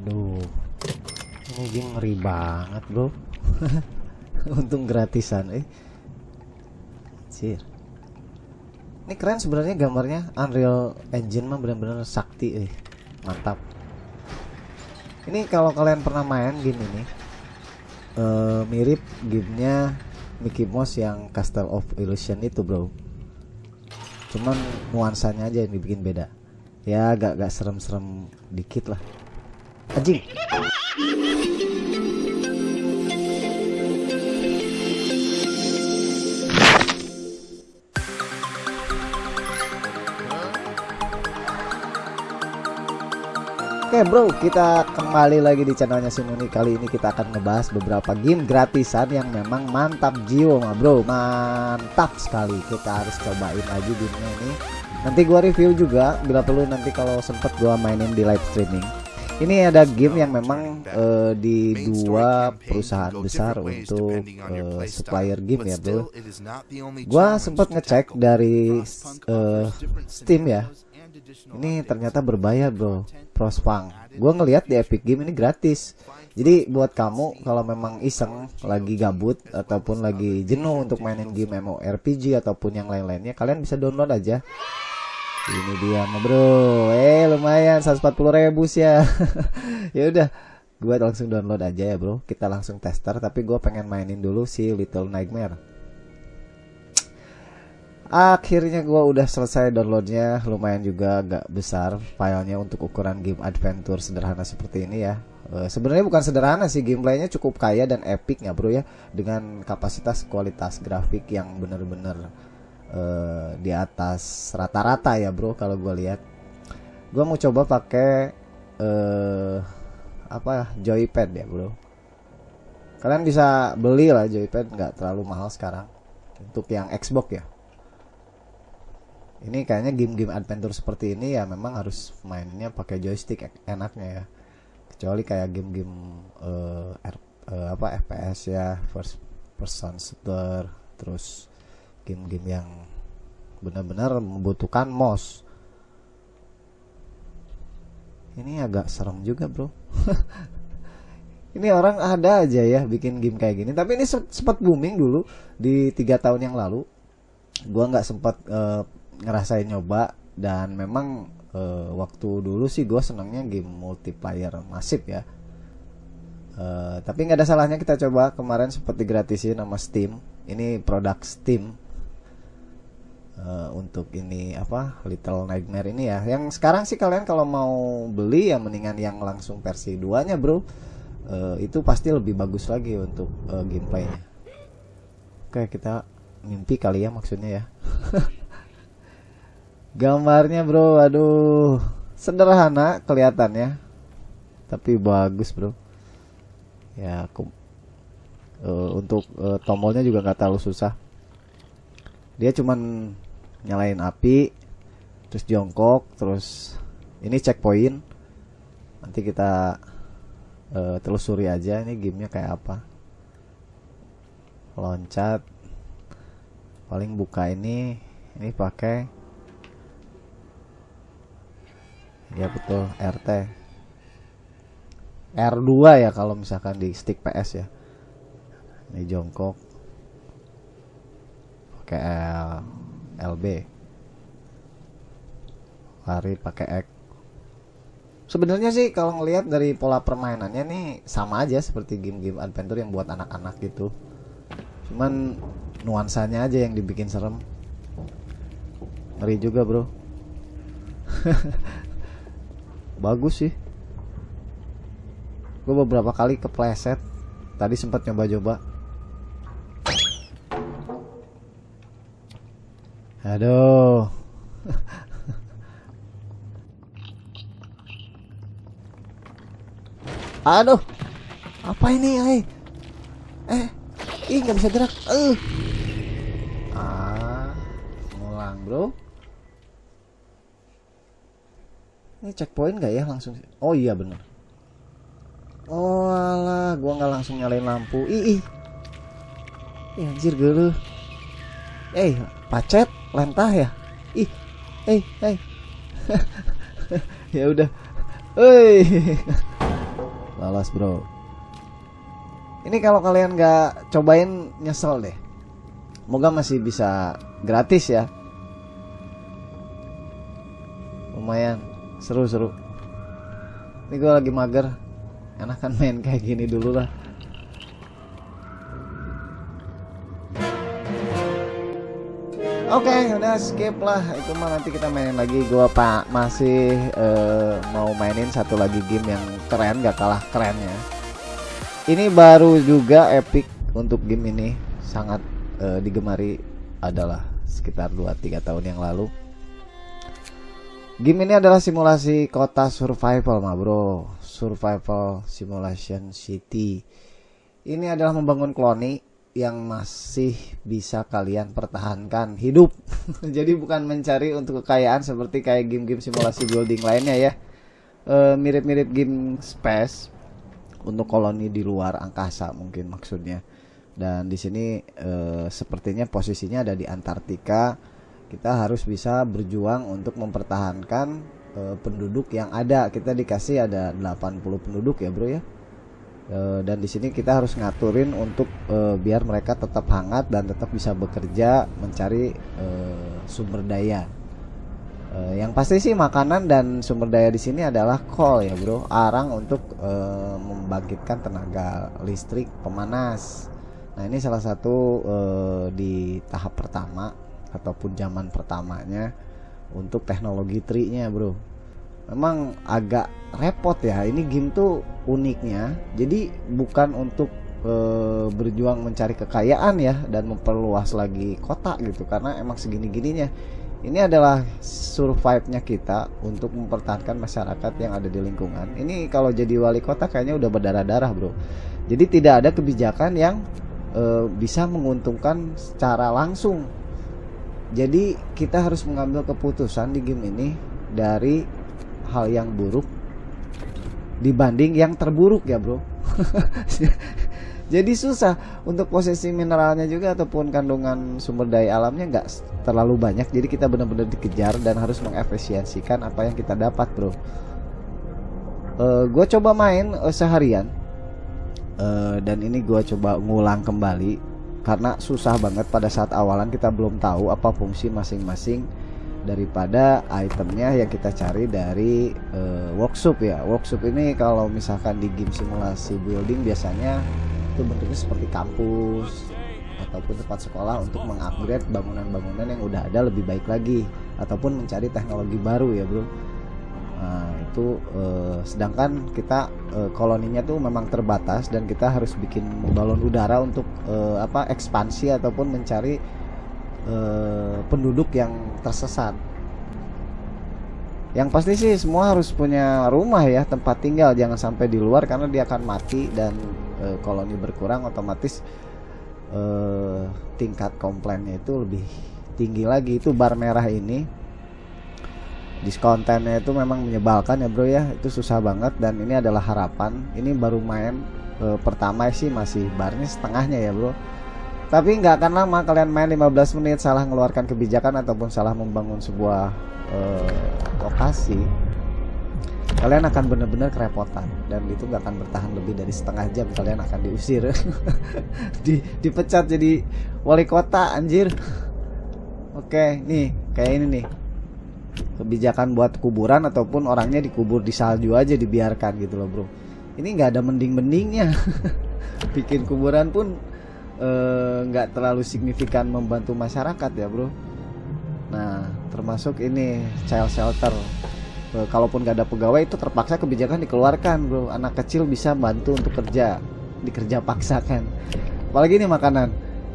Aduh. Ini game ngeri banget, Bro. Untung gratisan, eh. Anjir. Ini keren sebenarnya gambarnya Unreal Engine mah benar-benar sakti, eh. Mantap. Ini kalau kalian pernah main game ini eh mirip gamenya Mickey Mouse yang Castle of Illusion itu, Bro. Cuman nuansanya aja yang dibikin beda. Ya agak agak serem-serem dikit lah. Anjing. Oke bro, kita kembali lagi di channelnya Simoni Kali ini kita akan ngebahas beberapa game gratisan yang memang mantap jiwa mah bro. Mantap sekali, kita harus cobain lagi gamenya ini. Nanti gua review juga, bila perlu nanti kalau sempet gua mainin di live streaming ini ada game yang memang uh, di dua perusahaan besar untuk uh, supplier game ya bro. Gua sempat ngecek dari uh, Steam ya. Ini ternyata berbayar bro. Prospang. Gue ngelihat di Epic Game ini gratis. Jadi buat kamu kalau memang iseng lagi gabut ataupun lagi jenuh untuk mainin game MMORPG ataupun yang lain-lainnya kalian bisa download aja ini dia bro. Eh lumayan 140 ribu sih ya. Ya udah gue langsung download aja ya bro. Kita langsung tester tapi gue pengen mainin dulu si Little Nightmare. Akhirnya gue udah selesai downloadnya lumayan juga agak besar filenya untuk ukuran game adventure sederhana seperti ini ya. E, sebenarnya bukan sederhana sih gameplaynya cukup kaya dan epic ya bro ya. Dengan kapasitas kualitas grafik yang bener-bener e, di atas rata-rata ya bro kalau gue lihat. Gue mau coba pakai e, apa joypad ya bro. Kalian bisa beli lah joypad nggak terlalu mahal sekarang. Untuk yang Xbox ya. Ini kayaknya game-game adventure seperti ini ya memang harus mainnya pakai joystick enaknya ya. Kecuali kayak game-game uh, uh, apa FPS ya first person shooter terus game-game yang benar-benar membutuhkan mouse. Ini agak serem juga bro. Ini orang ada aja ya bikin game kayak gini. Tapi ini sempat booming dulu di tiga tahun yang lalu. Gua nggak sempat uh, ngerasain nyoba. Dan memang uh, waktu dulu sih gue senangnya game multiplayer masif ya. Uh, tapi nggak ada salahnya kita coba. Kemarin seperti gratisin nama Steam. Ini produk Steam uh, untuk ini apa Little Nightmare ini ya. Yang sekarang sih kalian kalau mau beli ya mendingan yang langsung versi 2 nya bro. Uh, itu pasti lebih bagus lagi untuk uh, gameplaynya. Oke kita mimpi kali ya maksudnya ya. Gambarnya bro, aduh. Sederhana kelihatannya, tapi bagus bro. Ya, aku uh, untuk uh, tombolnya juga nggak terlalu susah. Dia cuman nyalain api, terus jongkok, terus ini checkpoint. Nanti kita uh, telusuri aja ini gamenya kayak apa. Loncat, paling buka ini, ini pakai ya betul RT R2 ya kalau misalkan di stick PS ya. Ini jongkok. Pakai L LB lari pakai X. Sebenarnya sih kalau ngelihat dari pola permainannya nih sama aja seperti game-game adventure yang buat anak-anak gitu. Cuman nuansanya aja yang dibikin serem. Ngeri juga bro. Bagus sih. Gue beberapa kali kepleset. Tadi sempat nyoba-coba aduh aduh apa ini eh eh ih nggak bisa gerak eh ah ngulang bro Ini checkpoint gak ya langsung? Oh iya bener. Oh alah, gua nggak langsung nyalain lampu. Ih, ih. Ih, anjir gelu. Eh, pacet, lentah ya. Ih, eh, eh. ya udah. Hei. lolos bro ini kalau kalian nggak cobain nyesel deh moga masih bisa gratis ya lumayan seru-seru ini gue lagi mager enakan main kayak gini dulu lah Oke, okay, udah skip lah. Itu mah nanti kita mainin lagi. Gua Pak masih uh, mau mainin satu lagi game yang keren, gak kalah kerennya. Ini baru juga epic untuk game ini, sangat uh, digemari adalah sekitar 2-3 tahun yang lalu. Game ini adalah simulasi kota survival, mah bro. Survival Simulation City. Ini adalah membangun koloni yang masih bisa kalian pertahankan hidup. Jadi bukan mencari untuk kekayaan seperti kayak game-game simulasi building lainnya ya. E, mirip-mirip e, game space untuk koloni di luar angkasa mungkin maksudnya. Dan di sini e, sepertinya posisinya ada di Antartika. Kita harus bisa berjuang untuk mempertahankan e, penduduk yang ada. Kita dikasih ada 80 penduduk ya, Bro ya Eh, dan di sini kita harus ngaturin untuk uh, biar mereka tetap hangat dan tetap bisa bekerja mencari uh, sumber daya. Uh, yang pasti sih makanan dan sumber daya di sini adalah coal ya bro, arang untuk uh, membangkitkan tenaga listrik pemanas. Nah ini salah satu uh, di tahap pertama ataupun zaman pertamanya untuk teknologi tri-nya bro memang agak repot ya. Ini game tuh uniknya. Jadi bukan untuk e, berjuang mencari kekayaan ya dan memperluas lagi kota gitu. Karena emang segini gininya ini adalah survive-nya kita untuk mempertahankan masyarakat yang ada di lingkungan. Ini kalau jadi wali kota kayaknya udah berdarah-darah bro. Jadi tidak ada kebijakan yang e, bisa menguntungkan secara langsung. Jadi kita harus mengambil keputusan di game ini dari hal yang buruk dibanding yang terburuk ya bro. Jadi susah untuk posisi mineralnya juga ataupun kandungan sumber daya alamnya nggak terlalu banyak. Jadi kita benar-benar dikejar dan harus mengefisiensikan apa yang kita dapat bro. Uh, eh, gue coba main uh, seharian. Uh, dan ini gue coba ngulang kembali karena susah banget pada saat awalan kita belum tahu apa fungsi masing-masing daripada itemnya yang kita cari dari uh, workshop ya. Workshop ini kalau misalkan di game simulasi building biasanya itu bentuknya seperti kampus ataupun tempat sekolah untuk mengupgrade bangunan-bangunan yang udah ada lebih baik lagi ataupun mencari teknologi baru ya bro. Nah itu uh, sedangkan kita uh, koloninya tuh memang terbatas dan kita harus bikin balon udara untuk uh, apa ekspansi ataupun mencari Eh, penduduk yang tersesat. Yang pasti sih semua harus punya rumah ya, tempat tinggal, jangan sampai di luar karena dia akan mati dan e, koloni berkurang otomatis e, tingkat komplainnya itu lebih tinggi lagi. Itu bar merah ini. Diskontennya itu memang menyebalkan ya bro ya. Itu susah banget dan ini adalah harapan. Ini baru main e, pertama sih masih barnya setengahnya ya bro tapi nggak akan lama kalian main 15 menit salah mengeluarkan kebijakan ataupun salah membangun sebuah uh, lokasi kalian akan benar-benar kerepotan. Dan itu nggak akan bertahan lebih dari setengah jam kalian akan diusir. Di dipecat jadi wali kota anjir. Oke nih kayak ini nih. Kebijakan buat kuburan ataupun orangnya dikubur di salju aja dibiarkan gitu loh bro. Ini nggak ada mending-mendingnya. Bikin kuburan pun nggak uh, terlalu signifikan membantu masyarakat ya bro. Nah termasuk ini child shelter. Uh, kalaupun nggak ada pegawai itu terpaksa kebijakan dikeluarkan bro. Anak kecil bisa bantu untuk kerja dikerja paksakan. Apalagi ini makanan.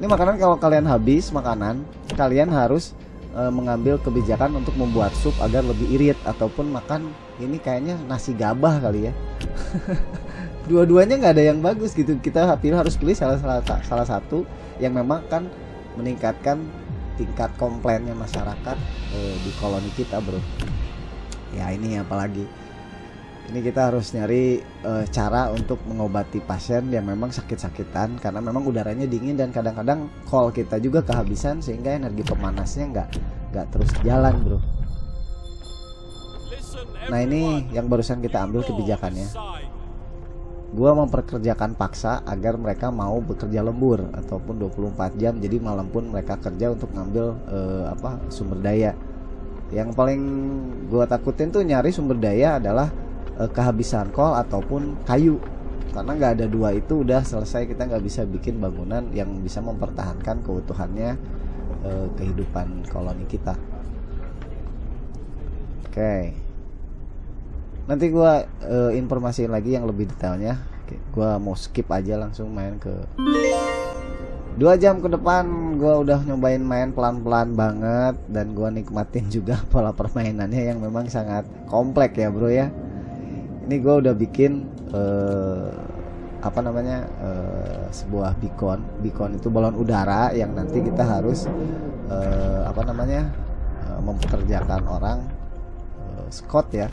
Ini makanan kalau kalian habis makanan kalian harus uh, mengambil kebijakan untuk membuat sup agar lebih irit ataupun makan ini kayaknya nasi gabah kali ya dua-duanya nggak ada yang bagus gitu. Kita pilih harus pilih salah, salah satu yang memang kan meningkatkan tingkat komplainnya masyarakat eh, di koloni kita bro. Ya ini apalagi. Ini kita harus nyari e, cara untuk mengobati pasien yang memang sakit-sakitan karena memang udaranya dingin dan kadang-kadang call kita juga kehabisan sehingga energi pemanasnya nggak nggak terus jalan bro. Nah ini yang barusan kita ambil kebijakannya gua memperkerjakan paksa agar mereka mau bekerja lembur ataupun 24 jam. Jadi malam pun mereka kerja untuk ngambil uh, apa sumber daya. Yang paling gua takutin tuh nyari sumber daya adalah uh, kehabisan kol ataupun kayu. Karena nggak ada dua itu udah selesai kita nggak bisa bikin bangunan yang bisa mempertahankan keutuhannya uh, kehidupan koloni kita. Oke. okay nanti gua uh, informasiin lagi yang lebih detailnya. Gua mau skip aja langsung main ke dua jam ke depan. Gua udah nyobain main pelan-pelan banget dan gua nikmatin juga pola permainannya yang memang sangat kompleks ya bro ya. Ini gua udah bikin uh, apa namanya uh, sebuah beacon. Beacon itu balon udara yang nanti kita harus uh, apa namanya uh, mempekerjakan orang uh, Scott ya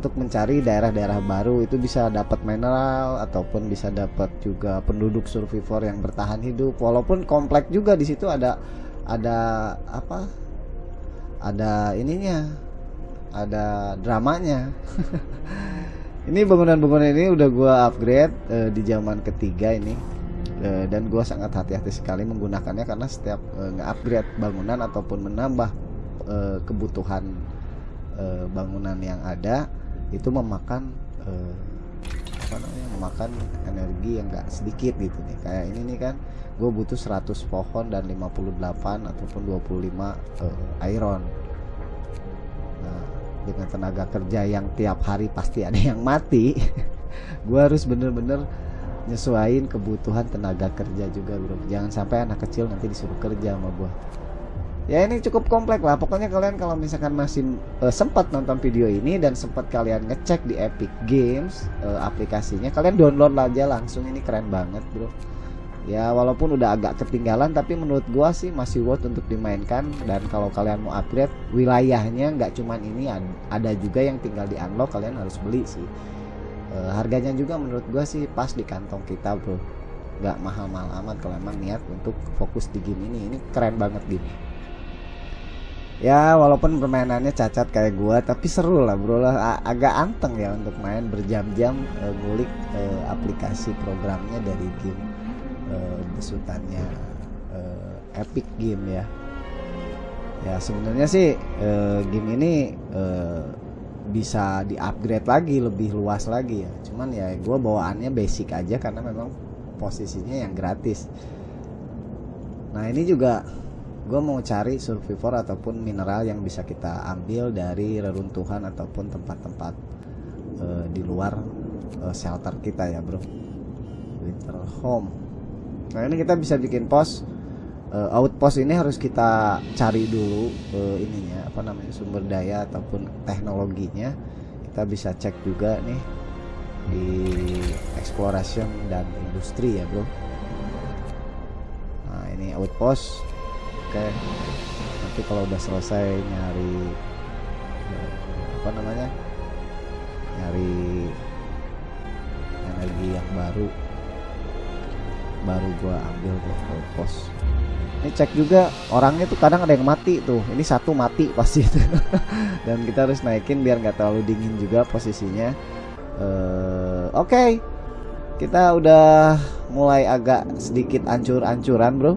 untuk mencari daerah-daerah baru itu bisa dapat mineral ataupun bisa dapat juga penduduk survivor yang bertahan hidup. Walaupun kompleks juga di situ ada ada apa? Ada ininya ada dramanya. Ini bangunan-bangunan ini udah gua upgrade uh, di zaman ketiga ini. Uh, dan gua sangat hati-hati sekali menggunakannya karena setiap uh, nge-upgrade bangunan ataupun menambah uh, kebutuhan uh, bangunan yang ada itu memakan uh, apa namanya memakan energi yang enggak sedikit gitu nih. Kayak ini nih kan gue butuh 100 pohon dan 58 ataupun 25 uh, eh, iron. Nah dengan tenaga kerja yang tiap hari pasti ada yang mati gue harus bener-bener nyesuaiin kebutuhan tenaga kerja juga bro. Jangan sampai anak kecil nanti disuruh kerja sama gue ya ini cukup kompleks lah. Pokoknya kalian kalau misalkan masih uh, sempat nonton video ini dan sempat kalian ngecek di Epic Games uh, aplikasinya kalian download aja langsung. Ini keren banget bro. Ya walaupun udah agak ketinggalan tapi menurut gua sih masih worth untuk dimainkan. Dan kalau kalian mau upgrade wilayahnya nggak cuman ini ada juga yang tinggal di unlock kalian harus beli sih. Uh, harganya juga menurut gua sih pas di kantong kita bro. Nggak mahal-mahal amat kalau emang niat untuk fokus di game ini. Ini keren banget gitu ya walaupun permainannya cacat kayak gua tapi seru lah bro. Lah agak anteng ya untuk main berjam-jam uh, ngulik uh, aplikasi programnya dari game uh, besutannya uh, Epic Game ya. Ya sebenarnya sih uh, game ini uh, bisa di-upgrade lagi lebih luas lagi ya. Cuman ya gua bawaannya basic aja karena memang posisinya yang gratis. Nah ini juga gue mau cari survivor ataupun mineral yang bisa kita ambil dari reruntuhan ataupun tempat-tempat uh, di luar uh, shelter kita ya bro. Winter home. Nah ini kita bisa bikin pos uh, outpost ini harus kita cari dulu uh, ininya apa namanya sumber daya ataupun teknologinya. Kita bisa cek juga nih di exploration dan industri ya bro. Nah ini outpost oke. Nanti kalau udah selesai nyari apa namanya nyari energi yang baru baru gua ambil tuh pos. Ini cek juga orangnya tuh kadang ada yang mati tuh. Ini satu mati pasti itu. Dan kita harus naikin biar nggak terlalu dingin juga posisinya. Uh, oke. Okay. kita udah mulai agak sedikit ancur-ancuran bro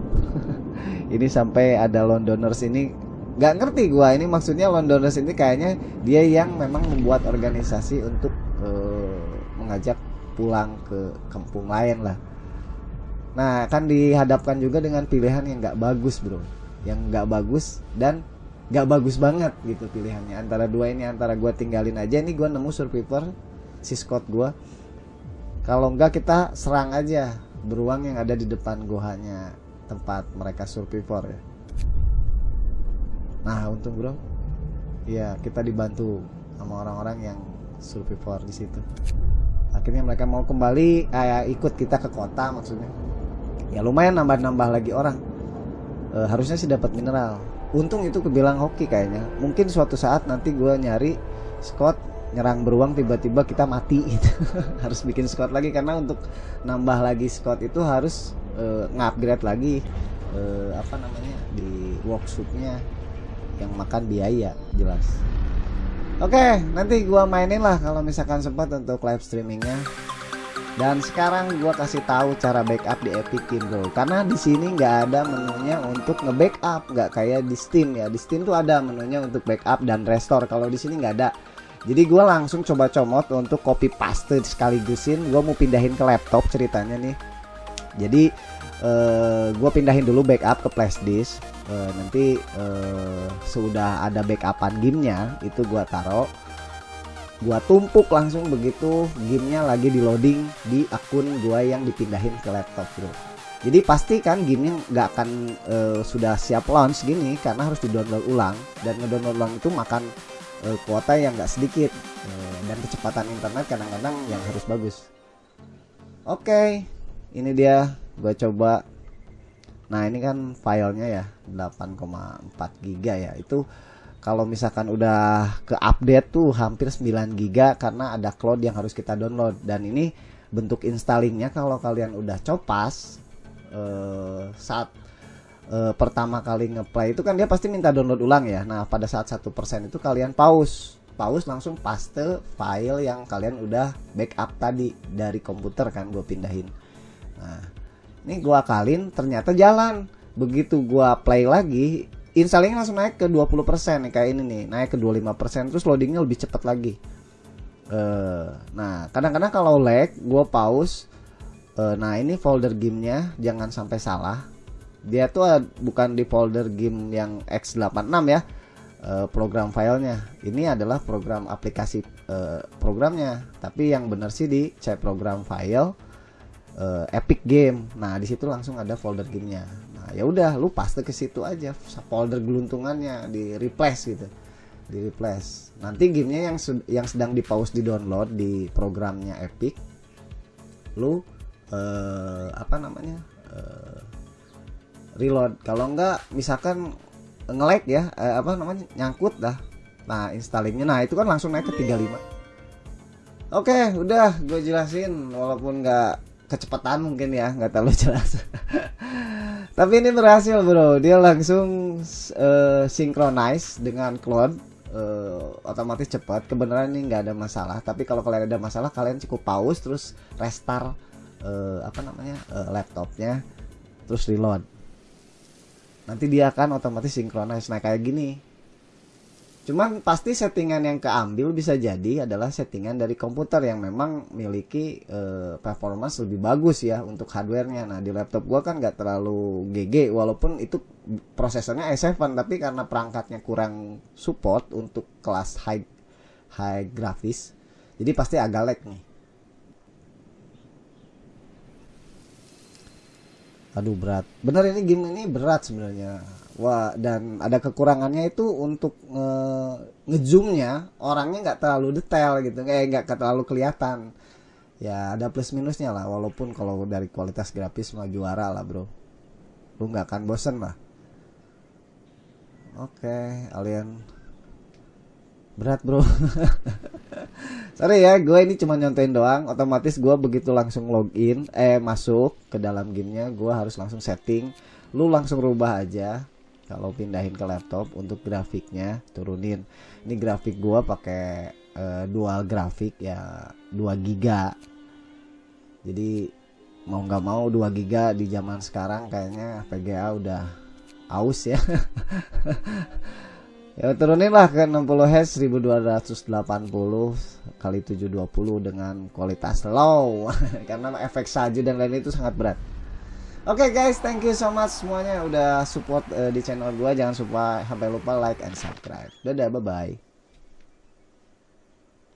ini sampai ada Londoners ini nggak ngerti gua. Ini maksudnya Londoners ini kayaknya dia yang memang membuat organisasi untuk uh, mengajak pulang ke kampung lain lah. Nah kan dihadapkan juga dengan pilihan yang nggak bagus bro. Yang nggak bagus dan nggak bagus banget gitu pilihannya. Antara dua ini antara gua tinggalin aja. Ini gua nemu survivor si Scott gua. Kalau enggak kita serang aja beruang yang ada di depan gohanya tempat mereka survivor ya. Nah untung bro. Ya kita dibantu sama orang-orang yang survivor di situ. Akhirnya mereka mau kembali eh, ikut kita ke kota maksudnya. Ya lumayan nambah-nambah lagi orang. E, harusnya sih dapat mineral. Untung itu kebilang hoki kayaknya. Mungkin suatu saat nanti gue nyari Scott nyerang beruang tiba-tiba kita mati. Gitu. harus bikin Scott lagi karena untuk nambah lagi Scott itu harus uh, ngupgrade lagi uh, apa namanya di workshopnya yang makan biaya jelas. Oke okay, nanti gua mainin lah kalau misalkan sempat untuk live streamingnya. Dan sekarang gua kasih tahu cara backup di Epic Game bro karena di sini nggak ada menunya untuk nge-backup nggak kayak di Steam ya. Di Steam tuh ada menunya untuk backup dan restore. Kalau di sini nggak ada. Jadi gua langsung coba comot untuk copy paste sekaligusin gua mau pindahin ke laptop ceritanya nih jadi uh, gua pindahin dulu backup ke flash disk. Uh, nanti uh, sudah ada backupan gamenya itu gua taruh gua tumpuk langsung begitu gamenya lagi di loading di akun gua yang dipindahin ke laptop bro jadi pasti kan gamenya nggak akan uh, sudah siap launch gini karena harus di download ulang. Dan ngedownload ulang itu makan uh, kuota yang nggak sedikit uh, dan kecepatan internet kadang-kadang yang harus bagus. Oke ini dia gua coba. Nah ini kan filenya ya 8,4 giga ya. Itu kalau misalkan udah ke update tuh hampir 9 giga karena ada cloud yang harus kita download. Dan ini bentuk installingnya kalau kalian udah copas uh, saat uh, pertama kali ngeplay itu kan dia pasti minta download ulang ya. Nah pada saat satu persen itu kalian pause. Pause langsung paste file yang kalian udah backup tadi dari komputer kan gue pindahin nah ini gua akalin ternyata jalan. Begitu gua play lagi installingnya langsung naik ke 20% nih kayak ini nih. Naik ke 25% terus loadingnya lebih cepat lagi. Uh, nah kadang-kadang kalau lag gue pause. Uh, nah ini folder gamenya jangan sampai salah. Dia tuh bukan di folder game yang x86 ya. Program filenya. Ini adalah program aplikasi uh, programnya. Tapi yang benar sih di C program file uh, Epic Game. Nah di situ langsung ada folder gamenya. Nah, ya udah lu paste ke situ aja folder geluntungannya di replace gitu. Di replace. Nanti gamenya yang yang sedang di pause di download di programnya Epic lu uh, apa namanya uh, reload. Kalau enggak misalkan nge-lag ya uh, apa namanya nyangkut dah. Nah installingnya. Nah itu kan langsung naik ke 35 oke udah gue jelasin. Walaupun nggak kecepatan mungkin ya nggak terlalu jelas. Tapi ini berhasil bro. Dia langsung uh, synchronize dengan cloud uh, otomatis cepat. Kebenaran ini nggak ada masalah. Tapi kalau kalian ada masalah kalian cukup pause terus restart uh, apa namanya uh, laptopnya terus reload. Nanti dia akan otomatis synchronize. Nah kayak gini Cuman pasti settingan yang keambil bisa jadi adalah settingan dari komputer yang memang miliki uh, performance lebih bagus ya untuk hardwarenya. Nah di laptop gua kan nggak terlalu GG walaupun itu prosesornya i7 tapi karena perangkatnya kurang support untuk kelas high high grafis, jadi pasti agak lag nih. Aduh berat. Bener ini game ini berat sebenarnya Wah, dan ada kekurangannya itu untuk nge ngezoomnya orangnya nggak terlalu detail gitu, kayak nggak terlalu kelihatan. Ya ada plus minusnya lah, walaupun kalau dari kualitas grafis mah juara lah bro. Lu nggak akan bosen lah. Oke, alien berat bro. Sorry ya, gue ini cuma nyontain doang. Otomatis gue begitu langsung login, eh masuk ke dalam gamenya, gue harus langsung setting. Lu langsung rubah aja kalau pindahin ke laptop untuk grafiknya turunin ini grafik gua pakai uh, dual grafik ya 2 giga jadi mau nggak mau 2 giga di zaman sekarang kayaknya VGA udah aus ya ya turunin lah ke 60 Hz 1280 kali 720 dengan kualitas low karena efek salju dan lain itu sangat berat Oke okay guys, thank you so much semuanya udah support uh, di channel gue. Jangan lupa sampai lupa like and subscribe. Dadah, bye bye.